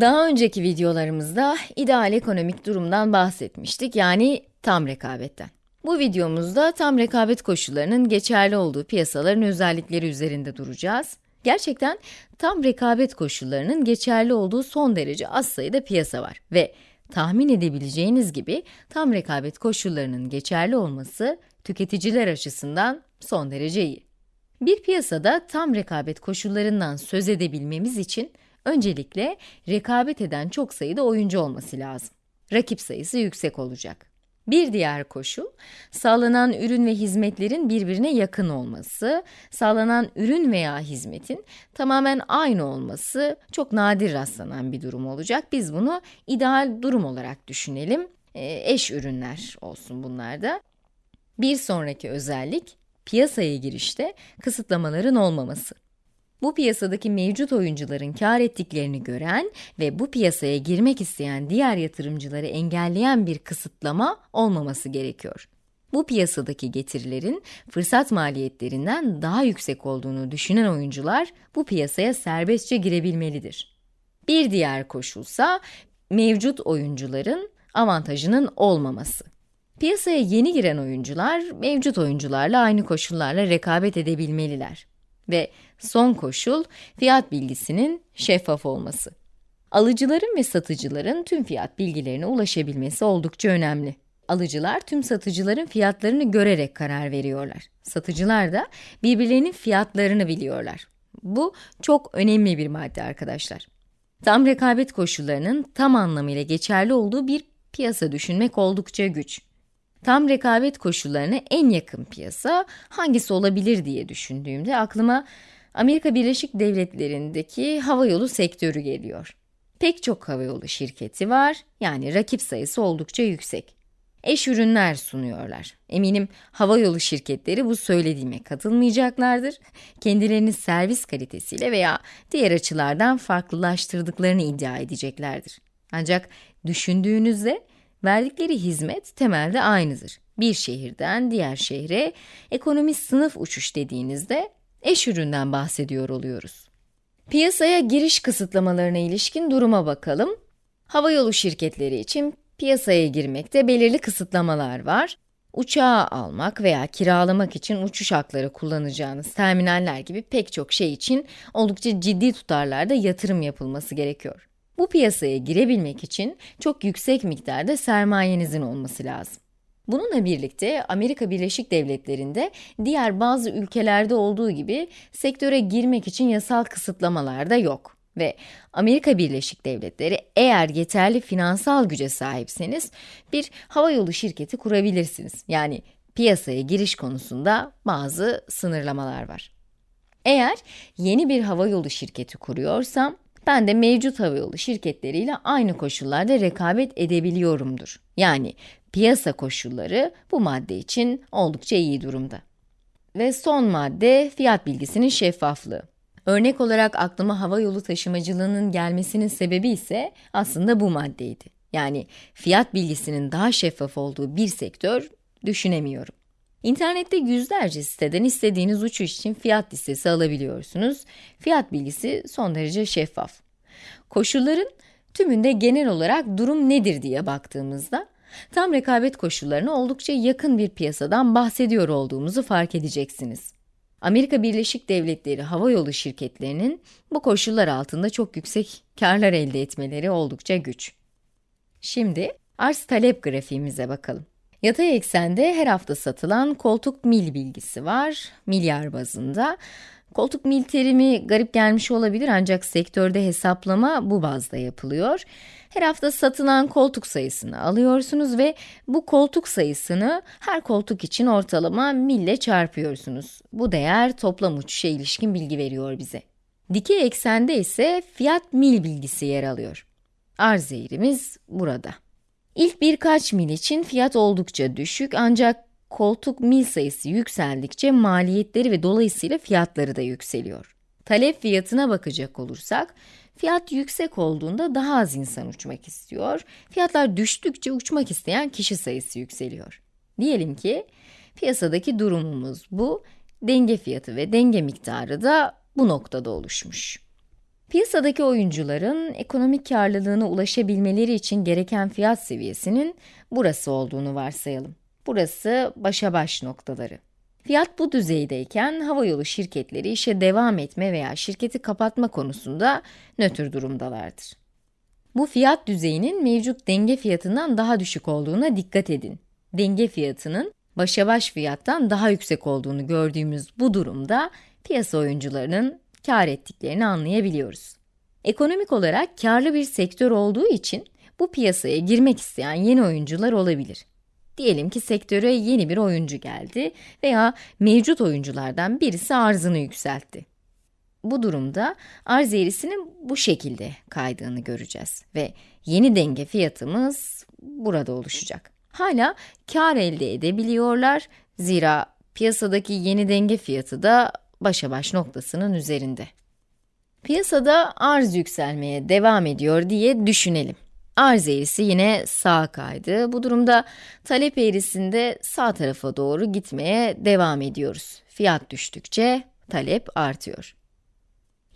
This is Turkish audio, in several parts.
Daha önceki videolarımızda ideal ekonomik durumdan bahsetmiştik, yani tam rekabetten. Bu videomuzda tam rekabet koşullarının geçerli olduğu piyasaların özellikleri üzerinde duracağız. Gerçekten tam rekabet koşullarının geçerli olduğu son derece az sayıda piyasa var ve tahmin edebileceğiniz gibi tam rekabet koşullarının geçerli olması tüketiciler açısından son derece iyi. Bir piyasada tam rekabet koşullarından söz edebilmemiz için öncelikle rekabet eden çok sayıda oyuncu olması lazım. Rakip sayısı yüksek olacak. Bir diğer koşul, sağlanan ürün ve hizmetlerin birbirine yakın olması, sağlanan ürün veya hizmetin tamamen aynı olması çok nadir rastlanan bir durum olacak. Biz bunu ideal durum olarak düşünelim. E, eş ürünler olsun bunlar da. Bir sonraki özellik, piyasaya girişte kısıtlamaların olmaması. Bu piyasadaki mevcut oyuncuların kar ettiklerini gören ve bu piyasaya girmek isteyen diğer yatırımcıları engelleyen bir kısıtlama olmaması gerekiyor. Bu piyasadaki getirilerin fırsat maliyetlerinden daha yüksek olduğunu düşünen oyuncular bu piyasaya serbestçe girebilmelidir. Bir diğer koşulsa mevcut oyuncuların avantajının olmaması. Piyasaya yeni giren oyuncular mevcut oyuncularla aynı koşullarla rekabet edebilmeliler. Ve son koşul, fiyat bilgisinin şeffaf olması. Alıcıların ve satıcıların tüm fiyat bilgilerine ulaşabilmesi oldukça önemli. Alıcılar tüm satıcıların fiyatlarını görerek karar veriyorlar. Satıcılar da birbirlerinin fiyatlarını biliyorlar. Bu çok önemli bir madde arkadaşlar. Tam rekabet koşullarının tam anlamıyla geçerli olduğu bir piyasa düşünmek oldukça güç. Tam rekabet koşullarına en yakın piyasa hangisi olabilir diye düşündüğümde aklıma Amerika Birleşik Devletleri'ndeki havayolu sektörü geliyor. Pek çok havayolu şirketi var, yani rakip sayısı oldukça yüksek. Eş ürünler sunuyorlar. Eminim havayolu şirketleri bu söylediğime katılmayacaklardır. Kendilerini servis kalitesiyle veya diğer açılardan farklılaştırdıklarını iddia edeceklerdir. Ancak düşündüğünüzde Verdikleri hizmet temelde aynıdır. Bir şehirden diğer şehre ekonomist sınıf uçuş dediğinizde eş üründen bahsediyor oluyoruz. Piyasaya giriş kısıtlamalarına ilişkin duruma bakalım. Havayolu şirketleri için piyasaya girmekte belirli kısıtlamalar var. Uçağı almak veya kiralamak için uçuş hakları kullanacağınız terminaller gibi pek çok şey için oldukça ciddi tutarlarda yatırım yapılması gerekiyor. Bu piyasaya girebilmek için çok yüksek miktarda sermayenizin olması lazım. Bununla birlikte Amerika Birleşik Devletleri'nde diğer bazı ülkelerde olduğu gibi sektöre girmek için yasal kısıtlamalar da yok. Ve Amerika Birleşik Devletleri eğer yeterli finansal güce sahipseniz bir havayolu şirketi kurabilirsiniz. Yani piyasaya giriş konusunda bazı sınırlamalar var. Eğer yeni bir havayolu şirketi kuruyorsam ben de mevcut havayolu şirketleriyle aynı koşullarda rekabet edebiliyorumdur. Yani piyasa koşulları bu madde için oldukça iyi durumda. Ve son madde fiyat bilgisinin şeffaflığı. Örnek olarak aklıma havayolu taşımacılığının gelmesinin sebebi ise aslında bu maddeydi. Yani fiyat bilgisinin daha şeffaf olduğu bir sektör düşünemiyorum. İnternette yüzlerce siteden istediğiniz uçuş için fiyat listesi alabiliyorsunuz. Fiyat bilgisi son derece şeffaf. Koşulların tümünde genel olarak durum nedir diye baktığımızda, tam rekabet koşullarına oldukça yakın bir piyasadan bahsediyor olduğumuzu fark edeceksiniz. Amerika Birleşik Devletleri havayolu şirketlerinin bu koşullar altında çok yüksek karlar elde etmeleri oldukça güç. Şimdi arz talep grafiğimize bakalım. Yatay eksende her hafta satılan koltuk mil bilgisi var, milyar bazında. Koltuk mil terimi garip gelmiş olabilir ancak sektörde hesaplama bu bazda yapılıyor. Her hafta satılan koltuk sayısını alıyorsunuz ve bu koltuk sayısını her koltuk için ortalama mille çarpıyorsunuz. Bu değer toplam uçuşa ilişkin bilgi veriyor bize. Dikey eksende ise fiyat mil bilgisi yer alıyor. Arz eğrimiz burada. İlk birkaç mil için fiyat oldukça düşük ancak koltuk mil sayısı yükseldikçe maliyetleri ve dolayısıyla fiyatları da yükseliyor. Talep fiyatına bakacak olursak, fiyat yüksek olduğunda daha az insan uçmak istiyor, fiyatlar düştükçe uçmak isteyen kişi sayısı yükseliyor. Diyelim ki, piyasadaki durumumuz bu, denge fiyatı ve denge miktarı da bu noktada oluşmuş. Piyasadaki oyuncuların ekonomik karlılığına ulaşabilmeleri için gereken fiyat seviyesinin burası olduğunu varsayalım. Burası başa baş noktaları. Fiyat bu düzeydeyken havayolu şirketleri işe devam etme veya şirketi kapatma konusunda nötr durumdalardır. Bu fiyat düzeyinin mevcut denge fiyatından daha düşük olduğuna dikkat edin. Denge fiyatının başa baş fiyattan daha yüksek olduğunu gördüğümüz bu durumda piyasa oyuncularının kar ettiklerini anlayabiliyoruz. Ekonomik olarak karlı bir sektör olduğu için bu piyasaya girmek isteyen yeni oyuncular olabilir. Diyelim ki sektöre yeni bir oyuncu geldi veya mevcut oyunculardan birisi arzını yükseltti. Bu durumda arz eğrisinin bu şekilde kaydığını göreceğiz ve yeni denge fiyatımız burada oluşacak. Hala kar elde edebiliyorlar zira piyasadaki yeni denge fiyatı da başa baş noktasının üzerinde. Piyasada arz yükselmeye devam ediyor diye düşünelim. Arz eğrisi yine sağa kaydı. Bu durumda talep eğrisinde sağ tarafa doğru gitmeye devam ediyoruz. Fiyat düştükçe talep artıyor.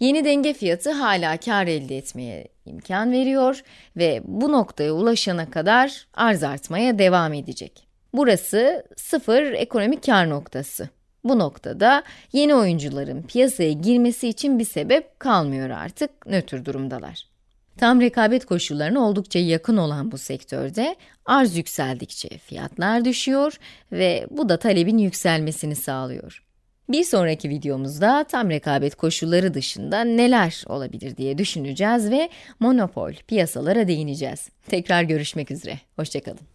Yeni denge fiyatı hala kar elde etmeye imkan veriyor ve bu noktaya ulaşana kadar arz artmaya devam edecek. Burası sıfır ekonomik kar noktası. Bu noktada yeni oyuncuların piyasaya girmesi için bir sebep kalmıyor artık, nötr durumdalar. Tam rekabet koşullarına oldukça yakın olan bu sektörde arz yükseldikçe fiyatlar düşüyor ve bu da talebin yükselmesini sağlıyor. Bir sonraki videomuzda tam rekabet koşulları dışında neler olabilir diye düşüneceğiz ve monopol piyasalara değineceğiz. Tekrar görüşmek üzere, hoşçakalın.